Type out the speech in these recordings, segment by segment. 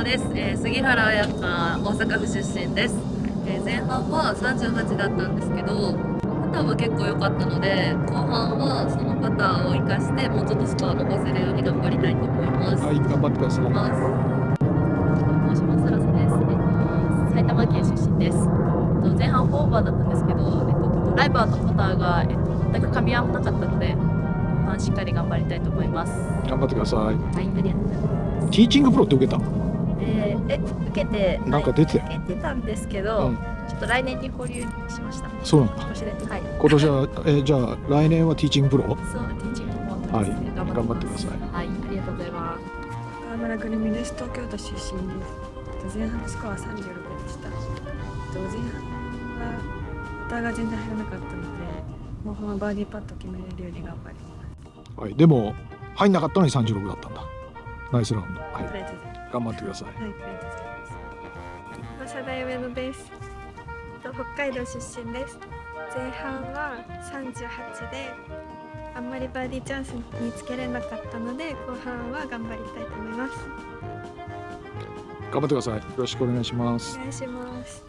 様です、えー、杉原彩香大阪府出身です、えー、前半は38だったんですけどパターは結構良かったので後半はそのパターを生かしてもうちょっとスコア伸ばせるように頑張りたいと思います。はい頑張ってください。申しますラスです、えー、埼玉県出身です。前半フォーバーだったんですけど、えっと、ドライバーとパターが、えっと、全く噛み合わなかったのでしっかり頑張りたいと思います。頑張ってください。はいありがとうございます。ティーチングプロって受けたえ受けてなんか出て受けてたんですけど、うん。ちょっと来年に保留しました。そうなんだ今年ではい。今年は、えーじゃあ来年はティーチングプロ？そうティーチングも持ってはい。頑張ってください。はいありがとうございます。川村くるみです東京都出身です。前半スコア36でした。前半はパターが全然入らなかったのでもうほんまバーディーパット決めれるように頑張ります。はいでも入んなかったのに36だったんだナイスラウンドはい頑張ってくださいはい、ありが大上野です。と北海道出身です。前半は38で、あんまりバーディーチャンスにつけれなかったので、後半は頑張りたいと思います。頑張ってくださいよろしくお願いしますお願いします。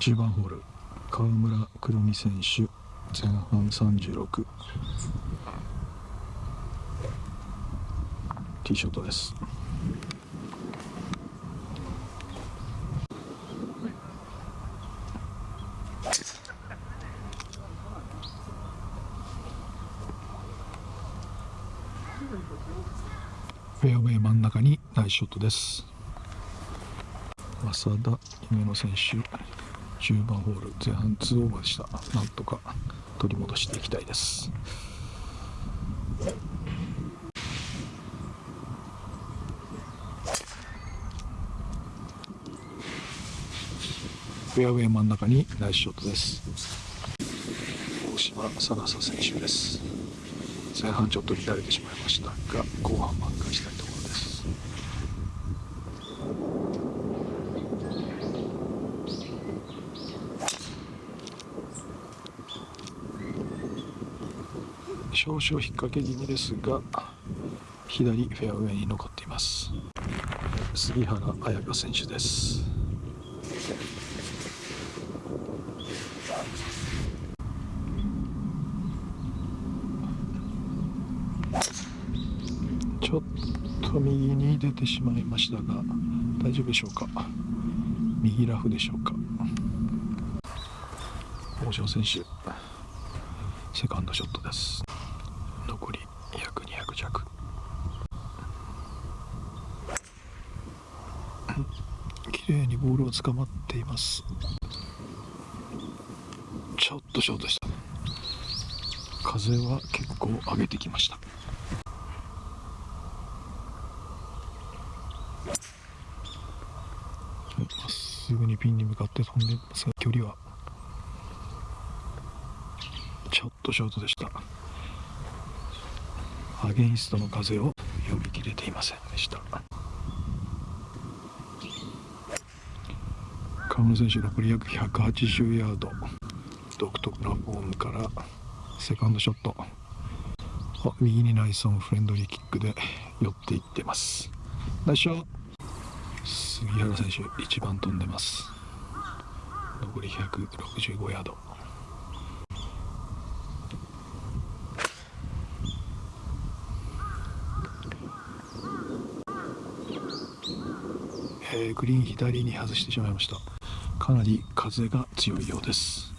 10番ホール川村くるみ選手前半36ティーショットです。フェアウェイ真ん中にナイスショットです。浅田夢野選手10番ホール前半2オーバーでした。なんとか取り戻していきたいです。フェアウェイ真ん中にナイスショットです。大島佐笠選手です。前半ちょっと乱れてしまいましたが後半挽回したいところです。少々引っ掛け気味ですが左フェアウェイに残っています。杉原彩香選手です。ちょっと右に出てしまいましたが大丈夫でしょうか？右ラフでしょうか？大城選手セカンドショットです。残り約200弱。綺麗にボールを捕まっています。ちょっとショートした。風は結構上げてきました。まっすぐにピンに向かって飛んでますが距離はちょっとショートでした。アゲインストの風を読み切れていませんでした。川村選手残り約180ヤード。独特なフォームからセカンドショット。あ右にナイスオンフレンドリーキックで寄っていってます。ナイスショット。杉原選手一番飛んでます。残り165ヤード。えーグリーン左に外してしまいました。かなり風が強いようです。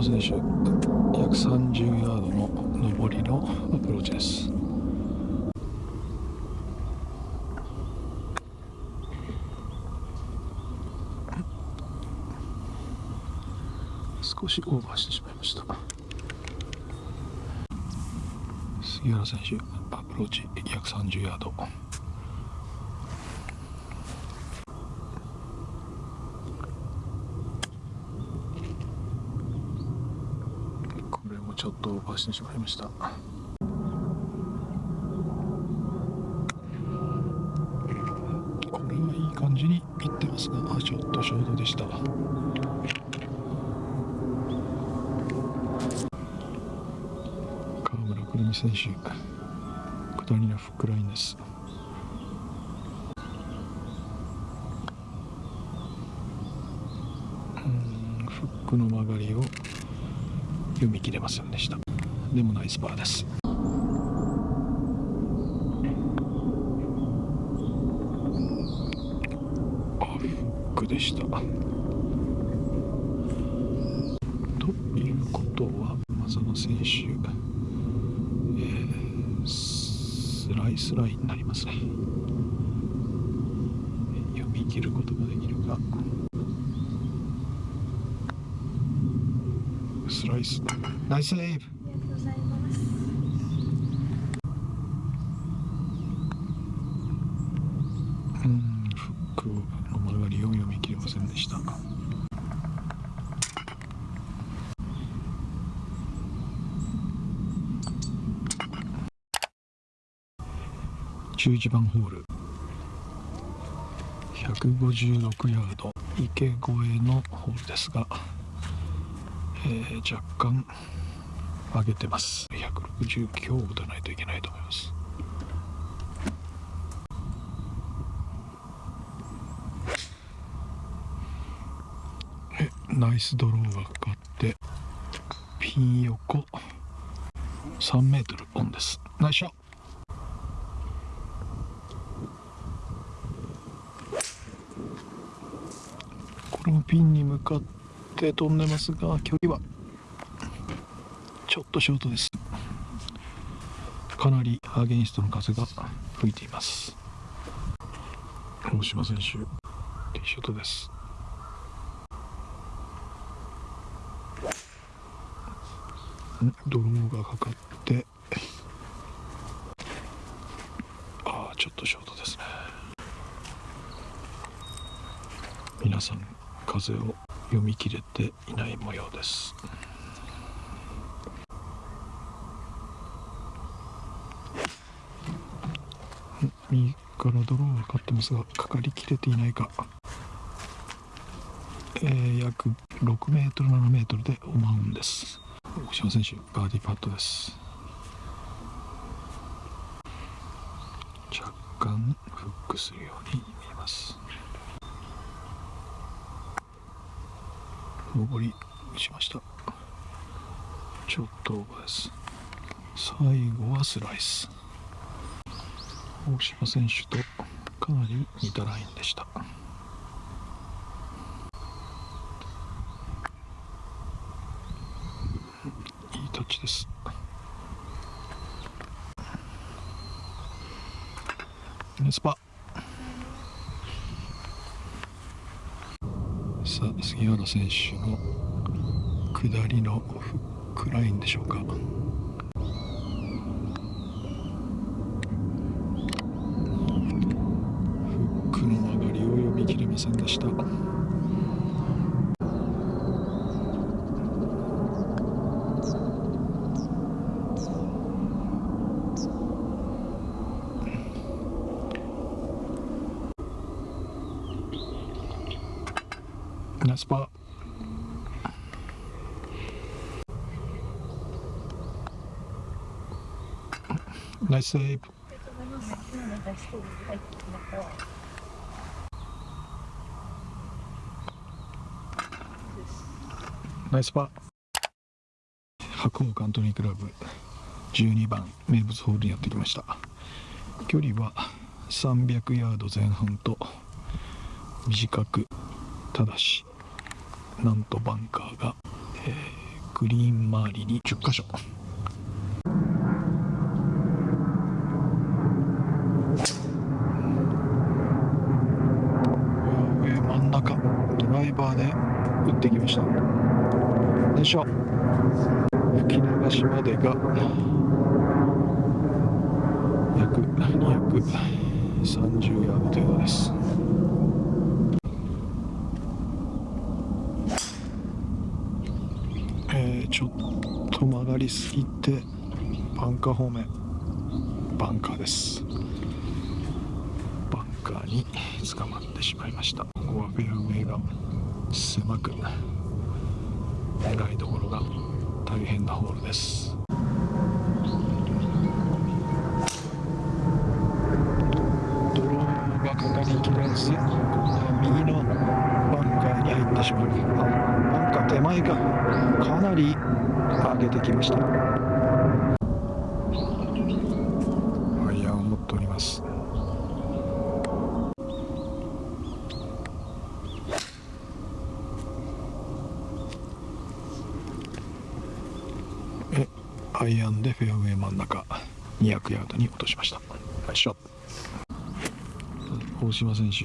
大島選手約30ヤードの上りのアプローチです。少しオーバーしてしまいました。杉原選手アプローチ約30ヤードこれもちょっとオーバーしてしまいました。これはいい感じにいってますがあちょっとショートでした。川村くるみ選手下りのフックラインです。うんフックの曲がりを読み切れませんでした。でもナイスパーです。あフックでした。ということは松野選手、えースライスラインになりますね。読み切ることができるか。ライス。ナイスセーブ。ありがとうございますうんフックの曲がりを読み切れませんでした。11番ホール。156ヤード。池越えのホールですが、えー若干上げてます。160強打たないといけないと思います。ナイスドローがかかってピン横。3メートルオンです。ナイスショット。これもピンに向かって飛んでます。が距離はちょっとショートです。かなりアゲンストの風が吹いています。大島選手ティーショットです。んドローがかかってああちょっとショートです。ね皆さん風を読み切れていない模様です。右からドローがかかってますがかかりきれていないか。えー、約6メートル7メートルでオマウンです。大島選手バーディーパットです。若干フックするように見えます。上りしました。ちょっとオーバーです。最後はスライス。大島選手とかなり似たラインでしたいいタッチですナイスパさ杉原選手の下りのフックラインでしょうか。フックの曲がりを読み切れませんでした。ナイスパ。ーナイスセーブ。ナイスパー。白鵬カントリークラブ。12番名物ホールにやってきました。距離は300ヤード前半と短くただし。なんとバンカーが、えーグリーン周りに10箇所フェアウェイ真ん中。ドライバーで打ってきました。よいしょ。吹き流しまでが約230ヤード程度です。ちょっと曲がりすぎてバンカー方面バンカーです。バンカーに捕まってしまいました。ここはフェアウェイが狭く長いところが大変なホールです。ドローがかかりきれずここは右のバンカーに入ってしまう。あバンカー手前か。り上げてきました。アイアンを持っております。えアイアンでフェアウェイ真ん中200ヤードに落としました。ナイスショット。大島選手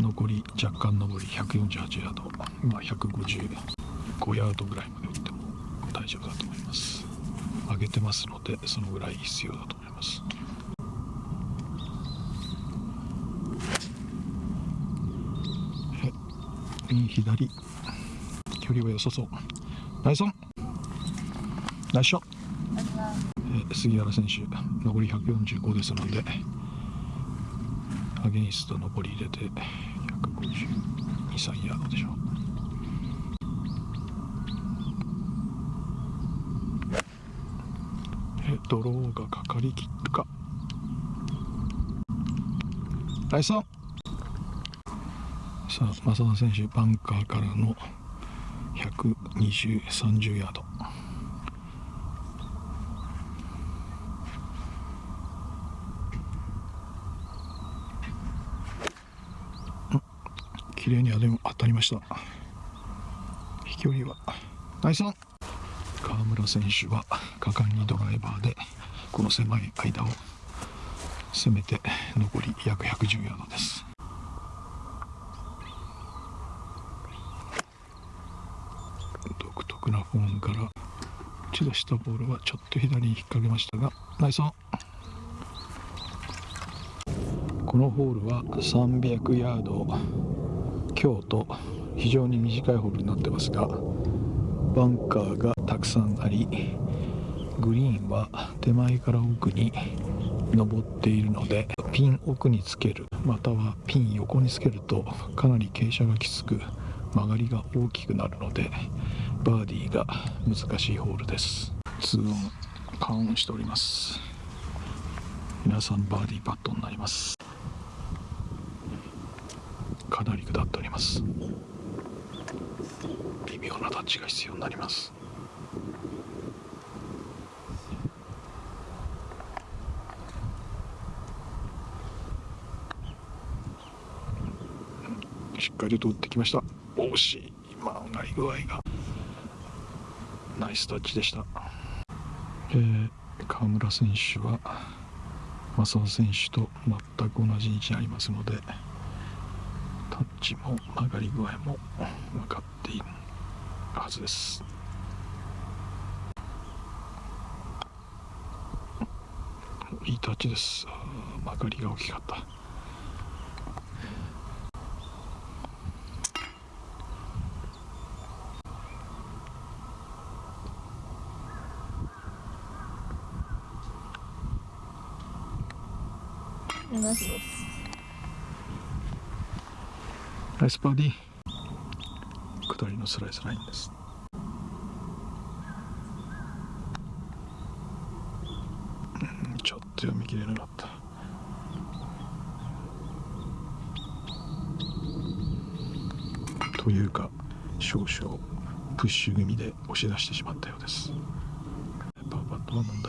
残り若干上り148ヤード。まあ155ヤードぐらいまで打っても大丈夫だと思います。上げてますのでそのぐらい必要だと思います。え右左。距離は良さそう。ナイスオン。ナイスショット。え杉原選手残り145ですのでアゲインスト残り入れて152、3ヤードでしょう。え、ドローがかかりきった。か。ナイスオン。さあ、正田選手、バンカーからの120、30ヤード。綺麗にあでも当たりました。飛距離は。ナイスオン。川村選手は果敢にドライバーでこの狭い間を攻めて残り約110ヤードです。独特なフォームから打ち出したボールはちょっと左に引っ掛けましたがナイスオン。このホールは300ヤード京都非常に短いホールになってますがバンカーがたくさんありグリーンは手前から奥に登っているのでピン奥につけるまたはピン横につけるとかなり傾斜がきつく曲がりが大きくなるのでバーディーが難しいホールです。2オンカウンしております。皆さんバーディーパットになります。かなり下っております。微妙なタッチが必要になります。しっかりと打ってきました。惜しい。今上がり具合が。ナイスタッチでした、えー、川村選手は正田選手と全く同じ位置にありますのでタッチも曲がり具合も分かっているはずです。いいタッチです。曲がりが大きかった。ナイスバーディ。下りのスライスラインです。ちょっと読み切れなかった。というか少々プッシュ組で押し出してしまったようです。パーパットは問題